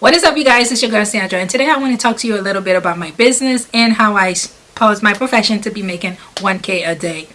What is up you guys? It's your girl Sandra and today I want to talk to you a little bit about my business and how I pose my profession to be making 1k a day.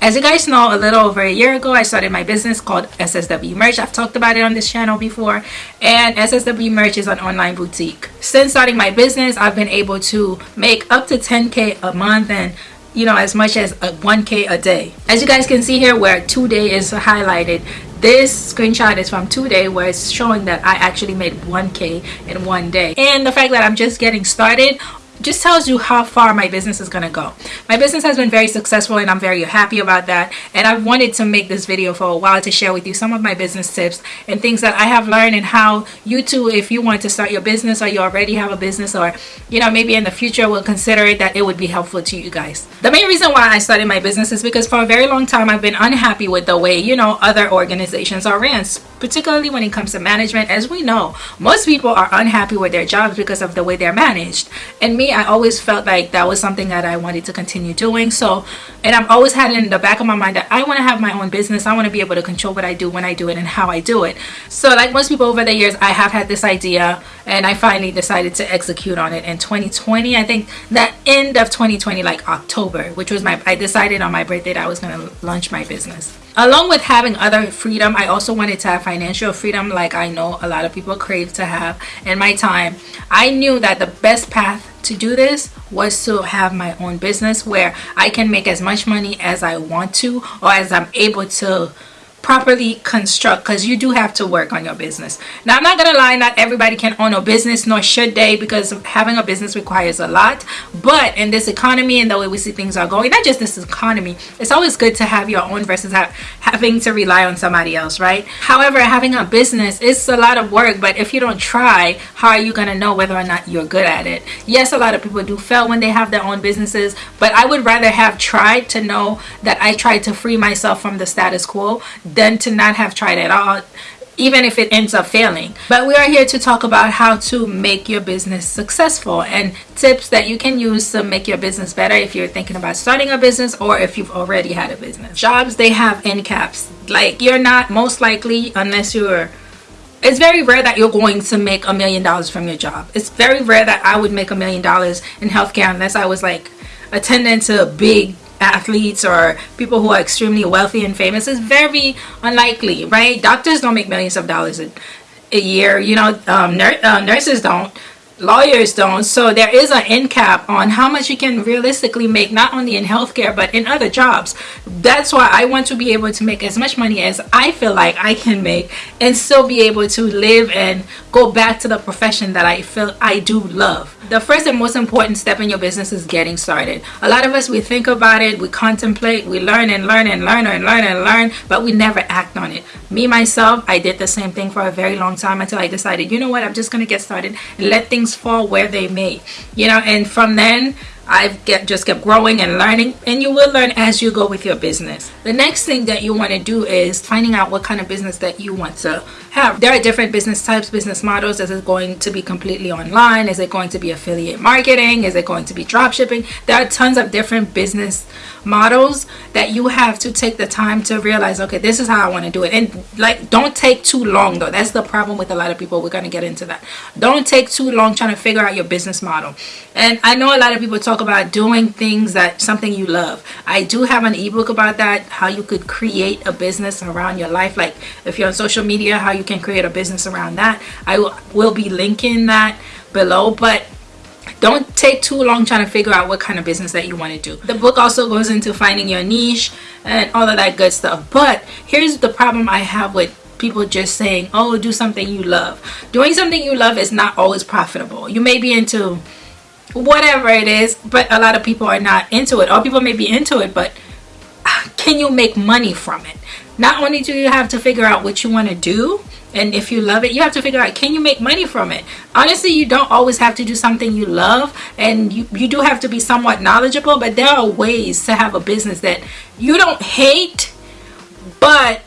As you guys know, a little over a year ago, I started my business called SSW Merch. I've talked about it on this channel before. And SSW Merch is an online boutique. Since starting my business, I've been able to make up to 10K a month and you know as much as a 1k a day. As you guys can see here where today is highlighted this screenshot is from today where it's showing that i actually made 1k in one day. And the fact that i'm just getting started just tells you how far my business is going to go. My business has been very successful and I'm very happy about that. And I've wanted to make this video for a while to share with you some of my business tips and things that I have learned and how you too, if you want to start your business or you already have a business or, you know, maybe in the future will consider it that it would be helpful to you guys. The main reason why I started my business is because for a very long time I've been unhappy with the way, you know, other organizations are ran, particularly when it comes to management. As we know, most people are unhappy with their jobs because of the way they're managed. And me, I always felt like that was something that I wanted to continue doing. So, and I've always had in the back of my mind that I want to have my own business. I want to be able to control what I do, when I do it, and how I do it. So like most people over the years, I have had this idea and I finally decided to execute on it in 2020. I think that end of 2020, like October, which was my, I decided on my birthday that I was going to launch my business along with having other freedom i also wanted to have financial freedom like i know a lot of people crave to have. In my time i knew that the best path to do this was to have my own business where i can make as much money as i want to or as i'm able to properly construct because you do have to work on your business. Now i'm not gonna lie not everybody can own a business nor should they because having a business requires a lot. But in this economy and the way we see things are going not just this economy it's always good to have your own versus have, having to rely on somebody else right? However having a business is a lot of work but if you don't try how are you gonna know whether or not you're good at it? Yes a lot of people do fail when they have their own businesses but i would rather have tried to know that i tried to free myself from the status quo than to not have tried at all even if it ends up failing. But we are here to talk about how to make your business successful and tips that you can use to make your business better if you're thinking about starting a business or if you've already had a business. Jobs they have end caps. Like you're not most likely unless you're it's very rare that you're going to make a million dollars from your job. It's very rare that i would make a million dollars in healthcare unless i was like attending to big athletes or people who are extremely wealthy and famous is very unlikely, right? Doctors don't make millions of dollars a, a year. You know, um, nur uh, nurses don't lawyers don't so there is an end cap on how much you can realistically make not only in healthcare but in other jobs that's why i want to be able to make as much money as i feel like i can make and still be able to live and go back to the profession that i feel i do love the first and most important step in your business is getting started. A lot of us we think about it we contemplate we learn and learn and learn and learn and learn but we never act on it. Me myself i did the same thing for a very long time until i decided you know what? I'm just going to get started and let things fall where they may. You know and from then I've get, just kept growing and learning and you will learn as you go with your business. The next thing that you want to do is finding out what kind of business that you want to have. There are different business types, business models. Is it going to be completely online? Is it going to be affiliate marketing? Is it going to be drop shipping? There are tons of different business models that you have to take the time to realize, okay, this is how I want to do it. And like, don't take too long though. That's the problem with a lot of people. We're going to get into that. Don't take too long trying to figure out your business model. And I know a lot of people talk about doing things that something you love. I do have an ebook about that, how you could create a business around your life. Like if you're on social media, how you can create a business around that. I will be linking that below. But don't take too long trying to figure out what kind of business that you want to do the book also goes into finding your niche and all of that good stuff but here's the problem i have with people just saying oh do something you love doing something you love is not always profitable you may be into whatever it is but a lot of people are not into it or people may be into it but ah, can you make money from it not only do you have to figure out what you want to do and if you love it you have to figure out can you make money from it? Honestly you don't always have to do something you love and you, you do have to be somewhat knowledgeable but there are ways to have a business that you don't hate but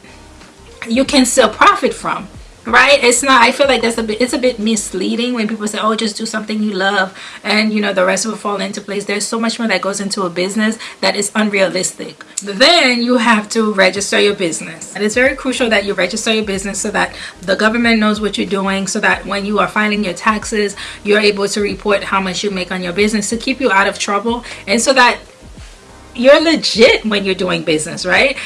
you can still profit from right? It's not i feel like that's a bit it's a bit misleading when people say oh just do something you love and you know the rest will fall into place. There's so much more that goes into a business that is unrealistic. Then you have to register your business. And it's very crucial that you register your business so that the government knows what you're doing so that when you are filing your taxes you're able to report how much you make on your business to keep you out of trouble and so that you're legit when you're doing business right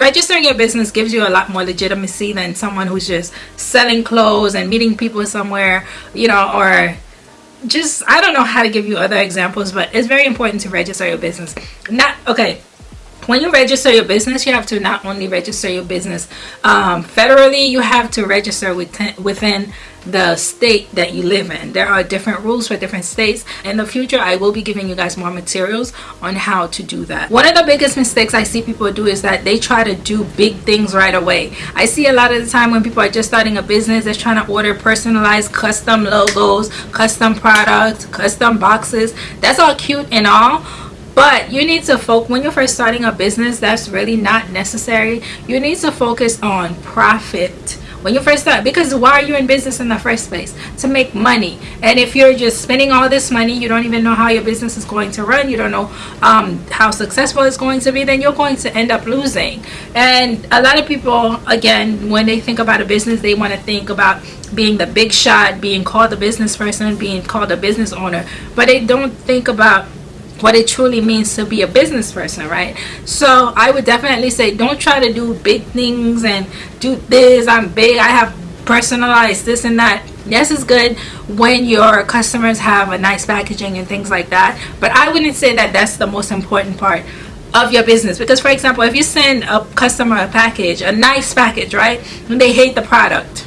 registering your business gives you a lot more legitimacy than someone who's just selling clothes and meeting people somewhere you know or just i don't know how to give you other examples but it's very important to register your business. Not okay when you register your business you have to not only register your business um, federally you have to register within, within the state that you live in. There are different rules for different states. In the future i will be giving you guys more materials on how to do that. One of the biggest mistakes i see people do is that they try to do big things right away. I see a lot of the time when people are just starting a business they're trying to order personalized custom logos custom products custom boxes. That's all cute and all but you need to focus when you're first starting a business that's really not necessary. You need to focus on profit when you first start because why are you in business in the first place? To make money. And if you're just spending all this money you don't even know how your business is going to run. You don't know um, how successful it's going to be then you're going to end up losing. And a lot of people again when they think about a business they want to think about being the big shot being called a business person being called a business owner. But they don't think about what it truly means to be a business person right? So i would definitely say don't try to do big things and do this i'm big i have personalized this and that. Yes it's good when your customers have a nice packaging and things like that but i wouldn't say that that's the most important part of your business because for example if you send a customer a package a nice package right and they hate the product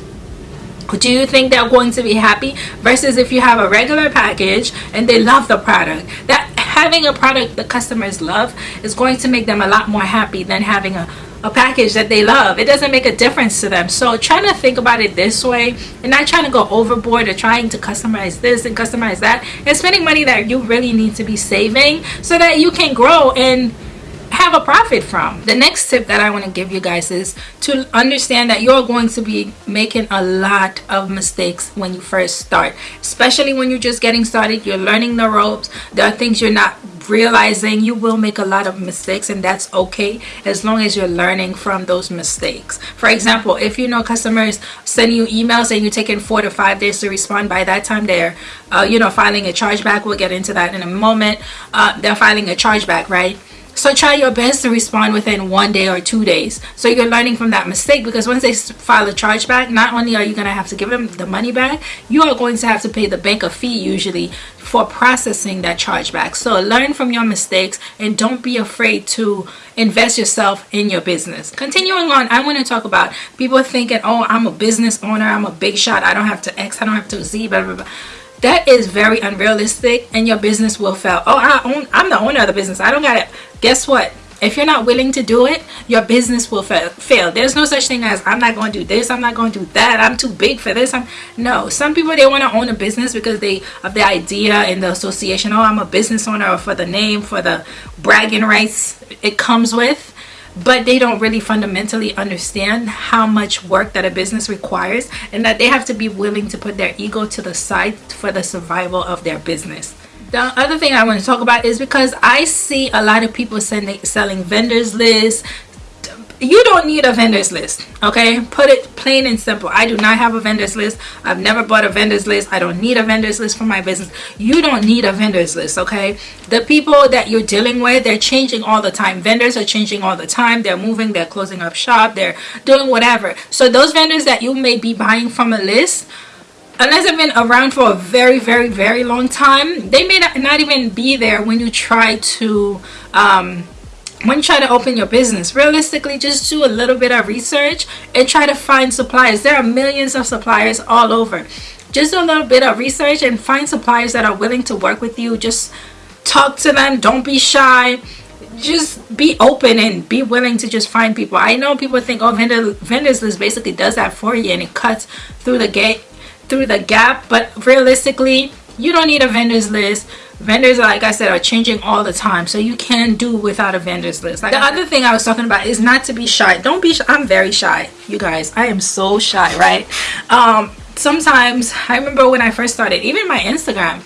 do you think they're going to be happy? Versus if you have a regular package and they love the product that having a product the customers love is going to make them a lot more happy than having a, a package that they love. It doesn't make a difference to them. So trying to think about it this way and not trying to go overboard or trying to customize this and customize that and spending money that you really need to be saving so that you can grow and have a profit from. The next tip that I want to give you guys is to understand that you're going to be making a lot of mistakes when you first start, especially when you're just getting started, you're learning the ropes, there are things you're not realizing you will make a lot of mistakes and that's okay as long as you're learning from those mistakes. For example if you know customers send you emails and you're taking four to five days to respond by that time they're uh, you know filing a chargeback we'll get into that in a moment uh, they're filing a chargeback right so try your best to respond within one day or two days. So you're learning from that mistake because once they file a chargeback, not only are you going to have to give them the money back, you are going to have to pay the bank a fee usually for processing that chargeback. So learn from your mistakes and don't be afraid to invest yourself in your business. Continuing on, I want to talk about people thinking, oh, I'm a business owner, I'm a big shot, I don't have to X, I don't have to Z, blah, blah, blah that is very unrealistic and your business will fail. Oh I own, i'm the owner of the business. I don't got it guess what? If you're not willing to do it your business will fa fail. There's no such thing as i'm not going to do this i'm not going to do that i'm too big for this i'm no. Some people they want to own a business because they of the idea and the association oh i'm a business owner for the name for the bragging rights it comes with but they don't really fundamentally understand how much work that a business requires and that they have to be willing to put their ego to the side for the survival of their business. The other thing I want to talk about is because I see a lot of people sending selling vendors lists you don't need a vendors list okay? Put it plain and simple. I do not have a vendors list. I've never bought a vendors list. I don't need a vendors list for my business. You don't need a vendors list okay? The people that you're dealing with they're changing all the time. Vendors are changing all the time. They're moving. They're closing up shop. They're doing whatever. So those vendors that you may be buying from a list unless they've been around for a very very very long time they may not, not even be there when you try to um, when you try to open your business realistically just do a little bit of research and try to find suppliers. There are millions of suppliers all over. Just do a little bit of research and find suppliers that are willing to work with you. Just talk to them. Don't be shy. Just be open and be willing to just find people. I know people think oh vendor vendors list basically does that for you and it cuts through the gate through the gap. But realistically you don't need a vendors list vendors like i said are changing all the time so you can do without a vendors list like the other thing i was talking about is not to be shy don't be shy. i'm very shy you guys i am so shy right um sometimes i remember when i first started even my instagram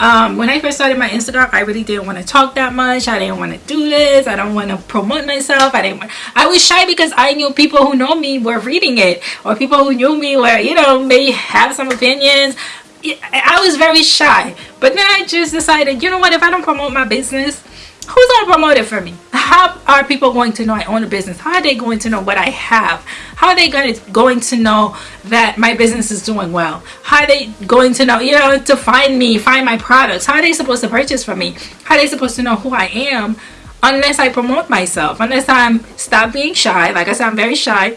um, when I first started my Instagram, I really didn't want to talk that much. I didn't want to do this. I don't want to promote myself. I didn't. Want, I was shy because I knew people who know me were reading it, or people who knew me were, you know, may have some opinions. I was very shy. But then I just decided, you know what, if I don't promote my business, who's going to promote it for me? How are people going to know I own a business? How are they going to know what I have? How are they going to, going to know that my business is doing well? How are they going to know, you know, to find me, find my products? How are they supposed to purchase from me? How are they supposed to know who I am unless I promote myself? Unless I'm stop being shy. Like I said, I'm very shy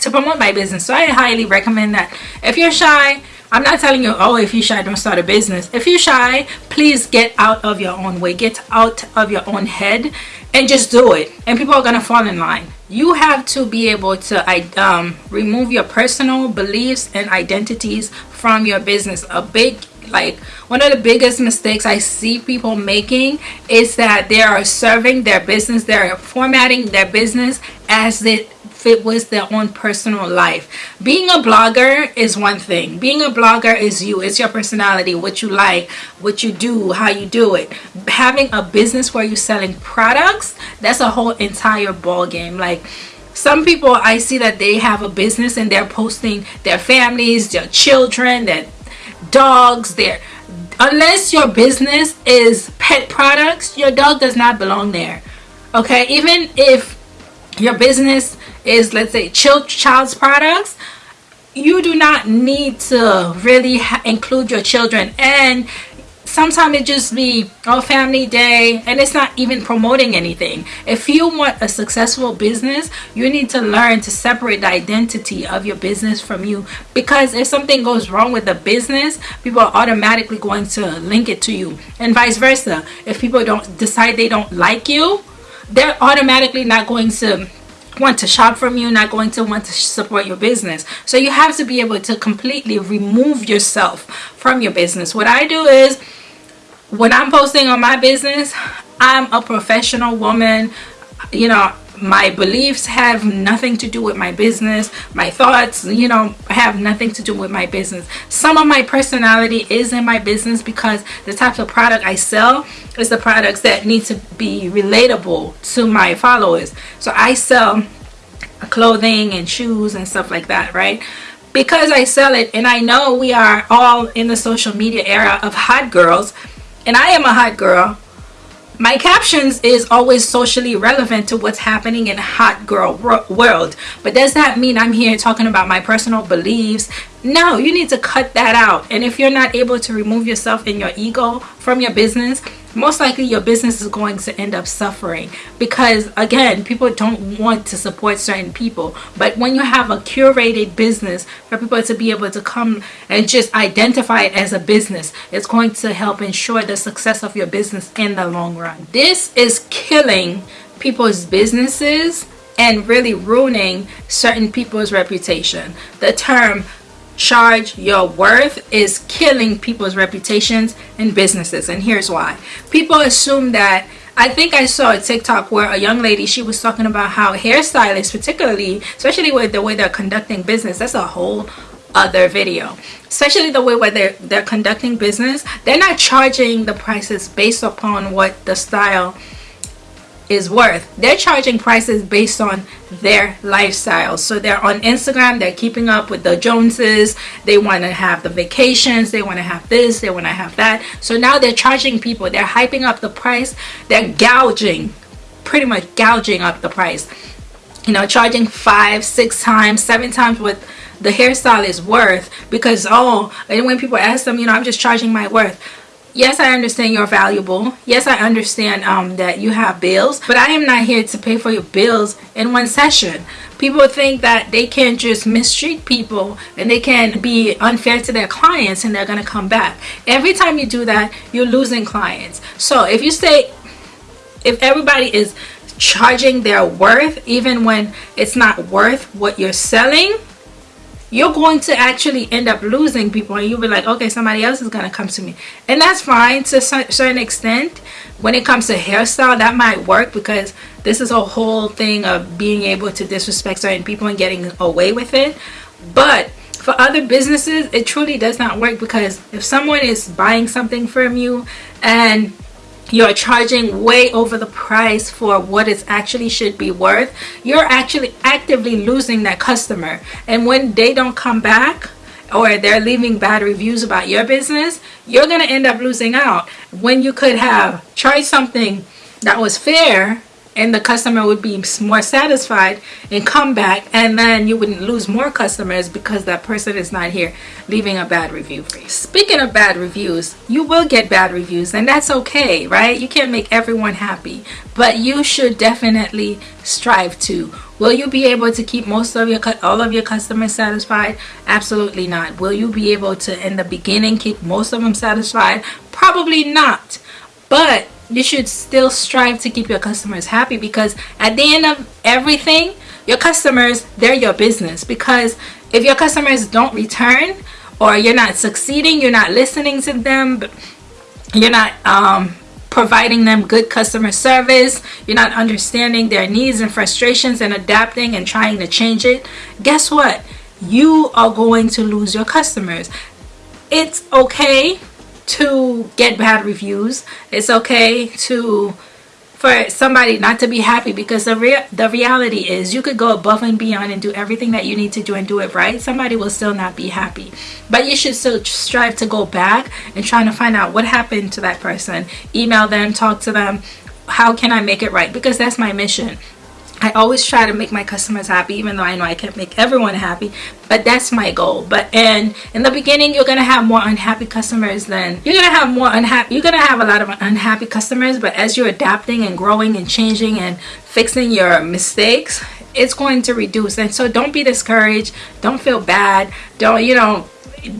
to promote my business. So I highly recommend that if you're shy, I'm not telling you, oh, if you're shy, don't start a business. If you're shy, please get out of your own way. Get out of your own head and just do it. And people are going to fall in line. You have to be able to um, remove your personal beliefs and identities from your business. A big like one of the biggest mistakes I see people making is that they are serving their business, they're formatting their business as it fit was their own personal life. Being a blogger is one thing. Being a blogger is you. It's your personality, what you like, what you do, how you do it. Having a business where you're selling products, that's a whole entire ball game. Like some people I see that they have a business and they're posting their families, their children, their dogs, their unless your business is pet products, your dog does not belong there. Okay, even if your business is let's say child child's products you do not need to really include your children. And sometimes it just be a family day and it's not even promoting anything. If you want a successful business you need to learn to separate the identity of your business from you. Because if something goes wrong with the business people are automatically going to link it to you. And vice versa. If people don't decide they don't like you they're automatically not going to want to shop from you not going to want to support your business. So you have to be able to completely remove yourself from your business. What I do is when I'm posting on my business I'm a professional woman you know my beliefs have nothing to do with my business. My thoughts you know have nothing to do with my business. Some of my personality is in my business because the types of product I sell is the products that need to be relatable to my followers. So I sell clothing and shoes and stuff like that right? Because I sell it and I know we are all in the social media era of hot girls and I am a hot girl my captions is always socially relevant to what's happening in hot girl world. But does that mean i'm here talking about my personal beliefs? No you need to cut that out. And if you're not able to remove yourself and your ego from your business most likely your business is going to end up suffering because again people don't want to support certain people. But when you have a curated business for people to be able to come and just identify it as a business it's going to help ensure the success of your business in the long run. This is killing people's businesses and really ruining certain people's reputation. The term charge your worth is killing people's reputations and businesses and here's why. People assume that I think I saw a TikTok where a young lady she was talking about how hairstylists particularly especially with the way they're conducting business that's a whole other video. Especially the way where they're they're conducting business they're not charging the prices based upon what the style is worth. They're charging prices based on their lifestyle so they're on instagram they're keeping up with the joneses. They want to have the vacations they want to have this they want to have that. So now they're charging people they're hyping up the price they're gouging pretty much gouging up the price. You know charging five six times seven times what the hairstyle is worth because oh and when people ask them you know i'm just charging my worth yes i understand you're valuable. Yes i understand um, that you have bills but i am not here to pay for your bills in one session. People think that they can just mistreat people and they can be unfair to their clients and they're going to come back. Every time you do that you're losing clients. So if you say if everybody is charging their worth even when it's not worth what you're selling you're going to actually end up losing people and you'll be like okay somebody else is to come to me. And that's fine to a certain extent. When it comes to hairstyle that might work because this is a whole thing of being able to disrespect certain people and getting away with it. But for other businesses it truly does not work because if someone is buying something from you and you're charging way over the price for what it actually should be worth you're actually actively losing that customer. And when they don't come back or they're leaving bad reviews about your business you're going to end up losing out. When you could have charged something that was fair and the customer would be more satisfied and come back and then you wouldn't lose more customers because that person is not here leaving a bad review for you. Speaking of bad reviews, you will get bad reviews and that's okay, right? You can't make everyone happy, but you should definitely strive to. Will you be able to keep most of your all of your customers satisfied? Absolutely not. Will you be able to in the beginning keep most of them satisfied? Probably not. But you should still strive to keep your customers happy because at the end of everything your customers they're your business. Because if your customers don't return or you're not succeeding you're not listening to them you're not um, providing them good customer service you're not understanding their needs and frustrations and adapting and trying to change it guess what? You are going to lose your customers. It's okay to get bad reviews. It's okay to for somebody not to be happy because the real the reality is you could go above and beyond and do everything that you need to do and do it right. Somebody will still not be happy. But you should still strive to go back and trying to find out what happened to that person. Email them talk to them. How can i make it right? Because that's my mission I always try to make my customers happy even though I know I can't make everyone happy but that's my goal. But and in the beginning you're gonna have more unhappy customers than you're gonna have more unhappy you're gonna have a lot of unhappy customers but as you're adapting and growing and changing and fixing your mistakes it's going to reduce. And so don't be discouraged. Don't feel bad. Don't you know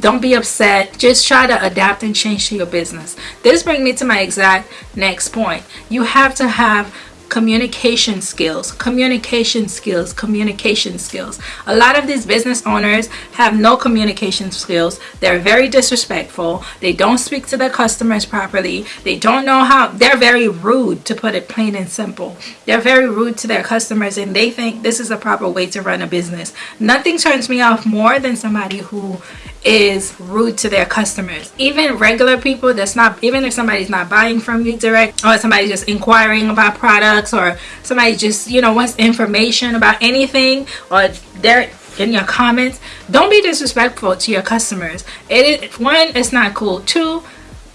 don't be upset. Just try to adapt and change to your business. This brings me to my exact next point. You have to have communication skills communication skills communication skills. A lot of these business owners have no communication skills. They're very disrespectful. They don't speak to their customers properly. They don't know how they're very rude to put it plain and simple. They're very rude to their customers and they think this is a proper way to run a business. Nothing turns me off more than somebody who is rude to their customers. Even regular people that's not even if somebody's not buying from you direct or somebody just inquiring about products or somebody just you know wants information about anything or they're in your comments don't be disrespectful to your customers. It is one it's not cool. Two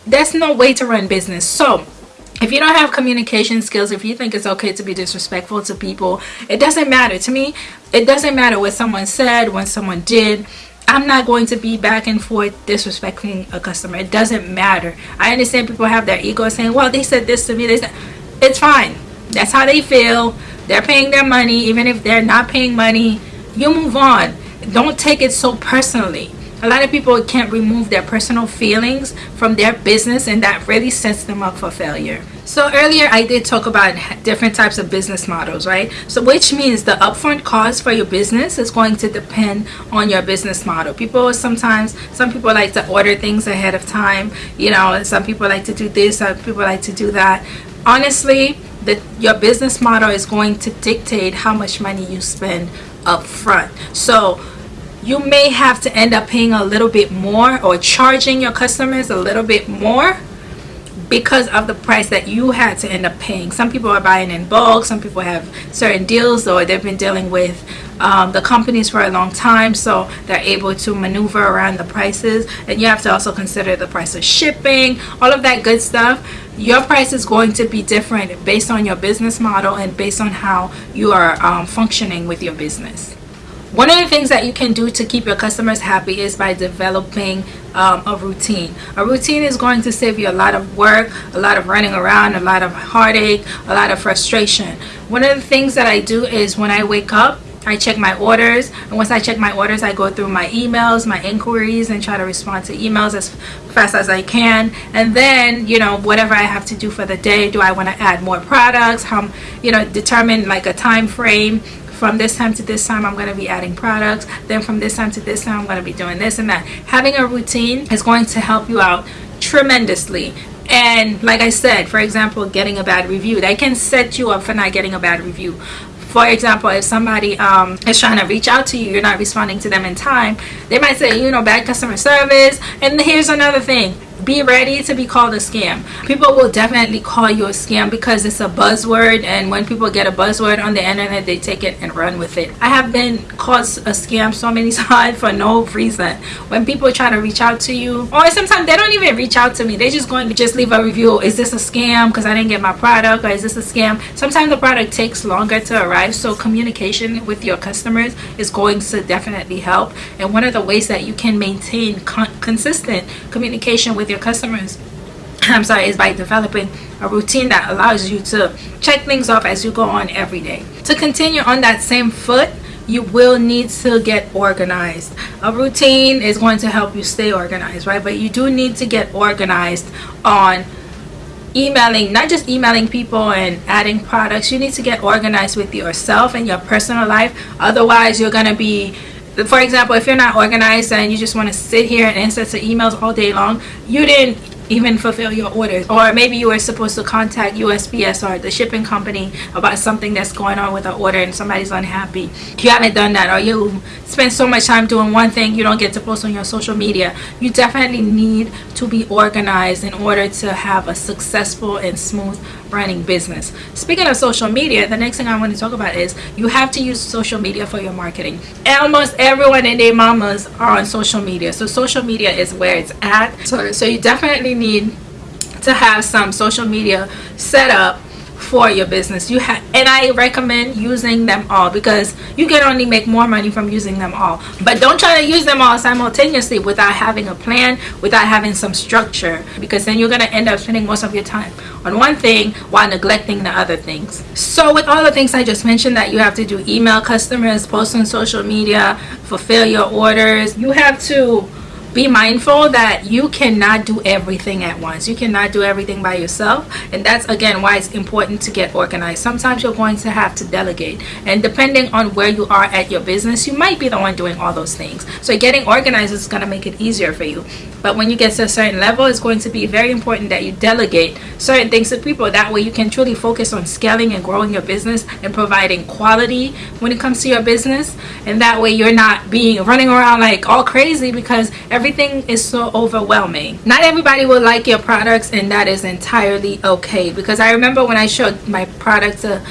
that's no way to run business. So if you don't have communication skills if you think it's okay to be disrespectful to people it doesn't matter. To me it doesn't matter what someone said when someone did I'm not going to be back and forth disrespecting a customer. It doesn't matter. I understand people have their ego saying, well, they said this to me. They said, it's fine. That's how they feel. They're paying their money. Even if they're not paying money, you move on. Don't take it so personally. A lot of people can't remove their personal feelings from their business and that really sets them up for failure. So earlier I did talk about different types of business models, right? So which means the upfront cost for your business is going to depend on your business model. People sometimes, some people like to order things ahead of time, you know, some people like to do this, some people like to do that. Honestly, the, your business model is going to dictate how much money you spend up front. So you may have to end up paying a little bit more or charging your customers a little bit more because of the price that you had to end up paying. Some people are buying in bulk, some people have certain deals or they've been dealing with um, the companies for a long time so they're able to maneuver around the prices and you have to also consider the price of shipping, all of that good stuff. Your price is going to be different based on your business model and based on how you are um, functioning with your business. One of the things that you can do to keep your customers happy is by developing um, a routine. A routine is going to save you a lot of work, a lot of running around, a lot of heartache, a lot of frustration. One of the things that I do is when I wake up, I check my orders and once I check my orders I go through my emails my inquiries and try to respond to emails as fast as I can and then you know whatever I have to do for the day do I want to add more products how you know determine like a time frame from this time to this time I'm going to be adding products. Then from this time to this time I'm going to be doing this and that. Having a routine is going to help you out tremendously. And like I said for example getting a bad review that can set you up for not getting a bad review. For example if somebody um, is trying to reach out to you you're not responding to them in time they might say you know bad customer service. And here's another thing be ready to be called a scam. People will definitely call you a scam because it's a buzzword and when people get a buzzword on the internet they take it and run with it. I have been called a scam so many times for no reason. When people try to reach out to you or sometimes they don't even reach out to me. They just going to just leave a review. Is this a scam? Because i didn't get my product or is this a scam? Sometimes the product takes longer to arrive so communication with your customers is going to definitely help. And one of the ways that you can maintain con consistent communication with your customers. I'm sorry is by developing a routine that allows you to check things off as you go on every day. To continue on that same foot you will need to get organized. A routine is going to help you stay organized right? But you do need to get organized on emailing not just emailing people and adding products. You need to get organized with yourself and your personal life. Otherwise you're going to be for example if you're not organized and you just want to sit here and answer to emails all day long you didn't even fulfill your orders. Or maybe you were supposed to contact USPS or the shipping company about something that's going on with an order and somebody's unhappy. You haven't done that or you spend so much time doing one thing you don't get to post on your social media. You definitely need to be organized in order to have a successful and smooth running business. Speaking of social media the next thing I want to talk about is you have to use social media for your marketing. Almost everyone and their mamas are on social media so social media is where it's at. So, so you definitely need to have some social media set up for your business. You have and i recommend using them all because you can only make more money from using them all. But don't try to use them all simultaneously without having a plan without having some structure because then you're going to end up spending most of your time on one thing while neglecting the other things. So with all the things i just mentioned that you have to do email customers post on social media fulfill your orders you have to be mindful that you cannot do everything at once. You cannot do everything by yourself. And that's again why it's important to get organized. Sometimes you're going to have to delegate. And depending on where you are at your business you might be the one doing all those things. So getting organized is going to make it easier for you. But when you get to a certain level it's going to be very important that you delegate certain things to people. That way you can truly focus on scaling and growing your business and providing quality when it comes to your business. And that way you're not being running around like all crazy because everything is so overwhelming. Not everybody will like your products and that is entirely okay because I remember when I showed my product to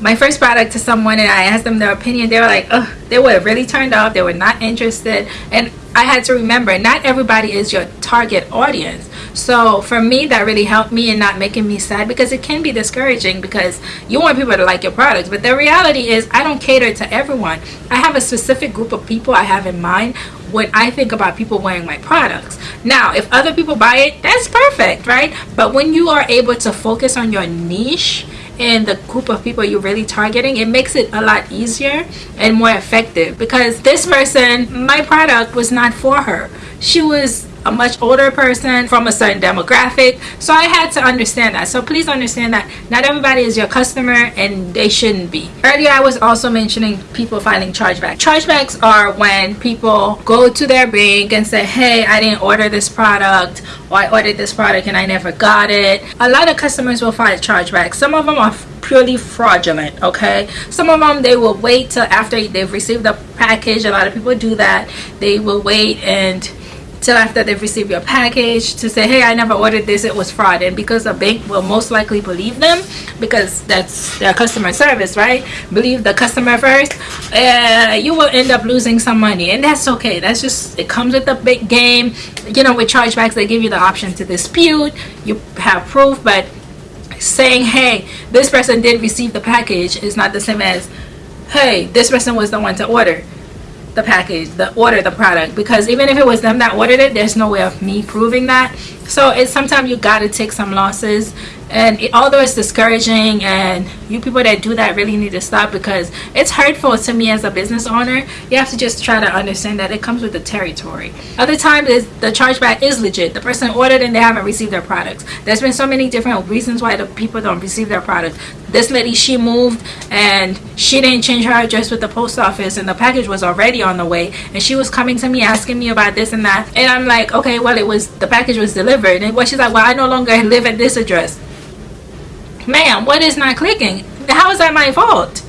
my first product to someone and I asked them their opinion they were like oh they were really turned off they were not interested and I had to remember not everybody is your target audience. So for me that really helped me in not making me sad because it can be discouraging because you want people to like your products but the reality is I don't cater to everyone. I have a specific group of people I have in mind when I think about people wearing my products. Now if other people buy it that's perfect right? But when you are able to focus on your niche and the group of people you're really targeting it makes it a lot easier and more effective. Because this person my product was not for her. She was a much older person from a certain demographic. So I had to understand that. So please understand that not everybody is your customer and they shouldn't be. Earlier I was also mentioning people filing chargebacks chargebacks are when people go to their bank and say hey I didn't order this product or I ordered this product and I never got it. A lot of customers will file chargebacks. Some of them are purely fraudulent okay? Some of them they will wait till after they've received the package. A lot of people do that. They will wait and till after they've received your package to say hey I never ordered this. It was fraud. And because a bank will most likely believe them because that's their customer service right? Believe the customer first uh, you will end up losing some money. And that's okay. That's just it comes with the big game. You know with chargebacks they give you the option to dispute. You have proof but saying hey this person did receive the package is not the same as hey this person was the one to order the package the order the product. Because even if it was them that ordered it there's no way of me proving that. So it's sometimes you got to take some losses. And it, although it's discouraging and you people that do that really need to stop because it's hurtful to me as a business owner you have to just try to understand that it comes with the territory. Other times the chargeback is legit. The person ordered and they haven't received their products. There's been so many different reasons why the people don't receive their products this lady she moved and she didn't change her address with the post office and the package was already on the way and she was coming to me asking me about this and that and i'm like okay well it was the package was delivered and what she's like well i no longer live at this address ma'am what is not clicking how is that my fault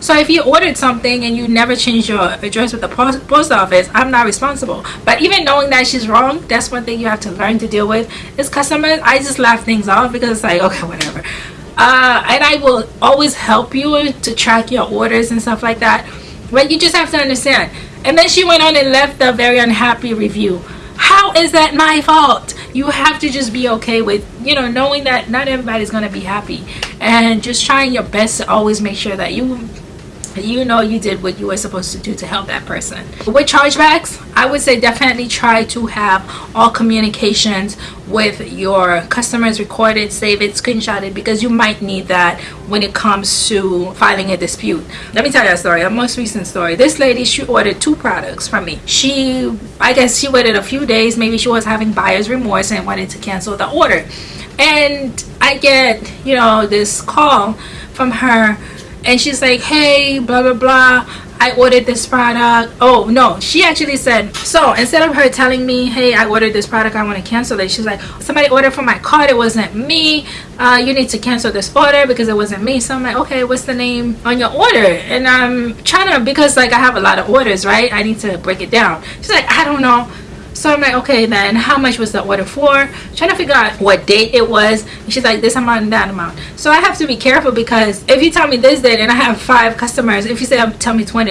so if you ordered something and you never changed your address with the post, post office, I'm not responsible. But even knowing that she's wrong, that's one thing you have to learn to deal with. Is customers, I just laugh things off because it's like, okay, whatever. Uh, and I will always help you to track your orders and stuff like that. But you just have to understand. And then she went on and left a very unhappy review. How is that my fault? You have to just be okay with, you know, knowing that not everybody's going to be happy. And just trying your best to always make sure that you you know you did what you were supposed to do to help that person. With chargebacks i would say definitely try to have all communications with your customers recorded save it screenshot it because you might need that when it comes to filing a dispute. Let me tell you a story a most recent story. This lady she ordered two products from me. She i guess she waited a few days maybe she was having buyer's remorse and wanted to cancel the order. And i get you know this call from her and she's like hey blah blah blah. I ordered this product. Oh no. She actually said so instead of her telling me hey I ordered this product I want to cancel it she's like somebody ordered from my card. It wasn't me. Uh, you need to cancel this order because it wasn't me. So I'm like okay what's the name on your order? And I'm trying to because like I have a lot of orders right? I need to break it down. She's like I don't know so I'm like, okay, then how much was the order for? trying to figure out what date it was. And she's like, this amount and that amount. So I have to be careful because if you tell me this date and I have five customers, if you say, um, tell me $20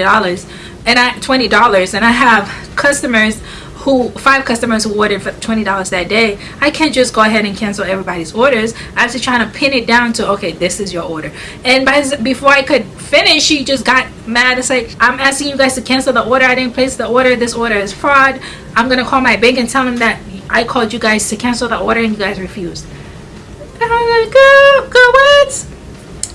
and I $20 and I have customers who five customers who ordered for $20 that day I can't just go ahead and cancel everybody's orders. I have to try to pin it down to okay this is your order. And by before I could finish she just got mad it's like I'm asking you guys to cancel the order. I didn't place the order. This order is fraud. I'm gonna call my bank and tell them that I called you guys to cancel the order and you guys refused. And I'm like girl, girl what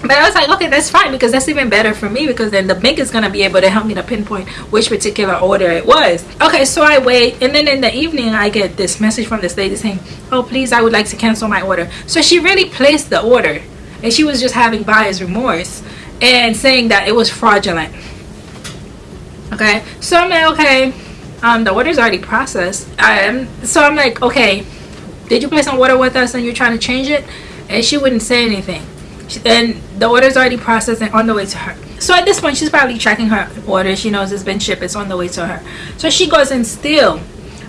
but I was like, okay, that's fine because that's even better for me because then the bank is going to be able to help me to pinpoint which particular order it was. Okay, so I wait and then in the evening I get this message from this lady saying, oh, please, I would like to cancel my order. So she really placed the order and she was just having buyer's remorse and saying that it was fraudulent. Okay, so I'm like, okay, um, the order's already processed. Um, so I'm like, okay, did you place an order with us and you're trying to change it? And she wouldn't say anything and the order's already processed and on the way to her. So at this point she's probably tracking her order she knows it's been shipped. It's on the way to her. So she goes and still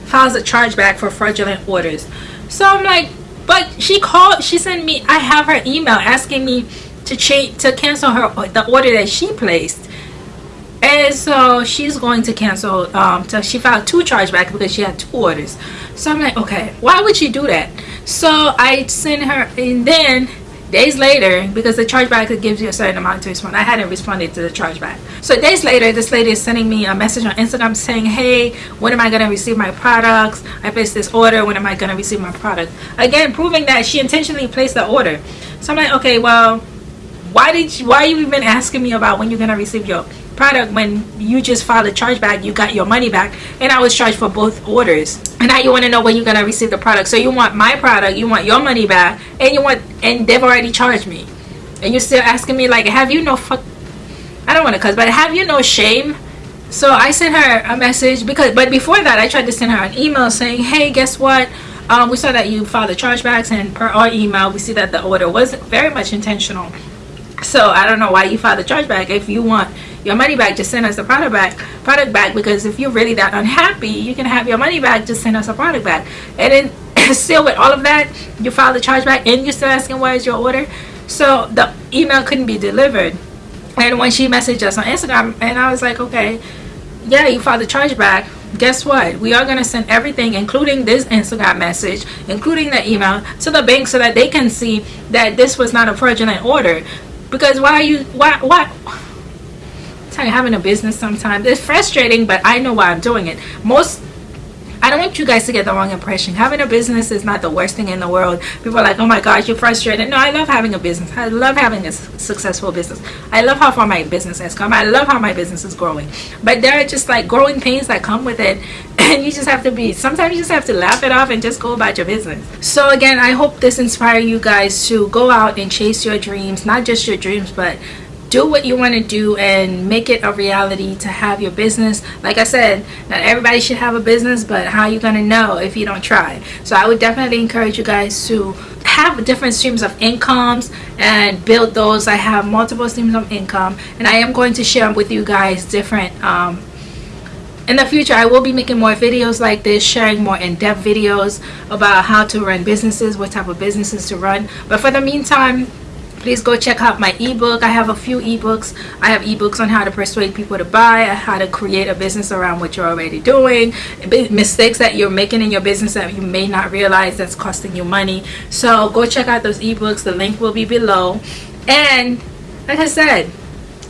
files a chargeback for fraudulent orders. So i'm like but she called she sent me i have her email asking me to change to cancel her the order that she placed. And so she's going to cancel um so she filed two chargebacks because she had two orders. So i'm like okay why would she do that? So i sent her and then days later because the chargeback gives you a certain amount to respond. I hadn't responded to the chargeback. So days later this lady is sending me a message on instagram saying hey when am i going to receive my products? I placed this order. When am i going to receive my product? Again proving that she intentionally placed the order. So i'm like okay well why did you, why are you even asking me about when you're going to receive your product when you just filed a chargeback you got your money back and i was charged for both orders. And now you want to know when you're gonna receive the product. So you want my product you want your money back and you want and they've already charged me. And you're still asking me like have you no fuck i don't want to cuss but have you no shame? So i sent her a message because but before that i tried to send her an email saying hey guess what? Um, we saw that you filed the chargebacks and per our email we see that the order was very much intentional so i don't know why you filed the chargeback if you want your money back just send us the product back product back because if you're really that unhappy you can have your money back just send us a product back. And then still with all of that you file the chargeback and you're still asking is your order? So the email couldn't be delivered. And when she messaged us on instagram and i was like okay yeah you filed the chargeback guess what? We are going to send everything including this instagram message including the email to the bank so that they can see that this was not a fraudulent order because why are you why why? I tell you having a business sometimes it's frustrating but i know why i'm doing it. Most I don't want you guys to get the wrong impression. Having a business is not the worst thing in the world. People are like, oh my gosh, you're frustrated. No, I love having a business. I love having a successful business. I love how far my business has come. I love how my business is growing. But there are just like growing pains that come with it. and you just have to be sometimes you just have to laugh it off and just go about your business so again i hope this inspire you guys to go out and chase your dreams not just your dreams but do what you want to do and make it a reality to have your business. Like i said not everybody should have a business but how are you going to know if you don't try? So i would definitely encourage you guys to have different streams of incomes and build those. I have multiple streams of income and i am going to share with you guys different um, in the future. I will be making more videos like this sharing more in-depth videos about how to run businesses what type of businesses to run. But for the meantime please go check out my ebook. I have a few ebooks. I have ebooks on how to persuade people to buy how to create a business around what you're already doing mistakes that you're making in your business that you may not realize that's costing you money. So go check out those ebooks. The link will be below. And like i said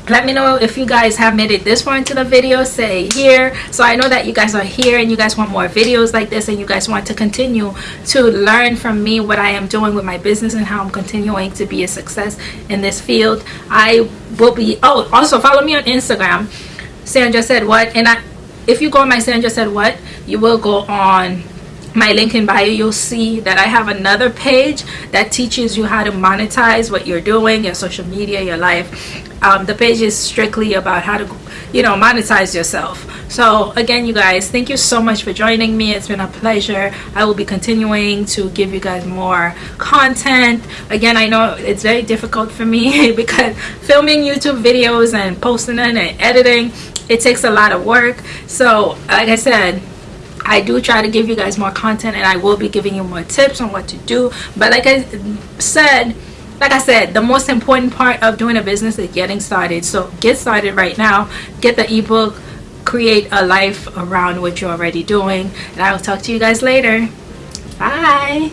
let me know if you guys have made it this far into the video say here. So i know that you guys are here and you guys want more videos like this and you guys want to continue to learn from me what i am doing with my business and how i'm continuing to be a success in this field. I will be oh also follow me on instagram. Sandra said what? And i if you go on my sandra said what you will go on my link in bio. You'll see that I have another page that teaches you how to monetize what you're doing your social media your life um, the page is strictly about how to you know monetize yourself. So again you guys thank you so much for joining me. It's been a pleasure. I will be continuing to give you guys more content. Again I know it's very difficult for me because filming YouTube videos and posting and editing it takes a lot of work. So like I said I do try to give you guys more content and I will be giving you more tips on what to do. But like I said like I said the most important part of doing a business is getting started. So get started right now. Get the ebook. Create a life around what you're already doing. And I will talk to you guys later. Bye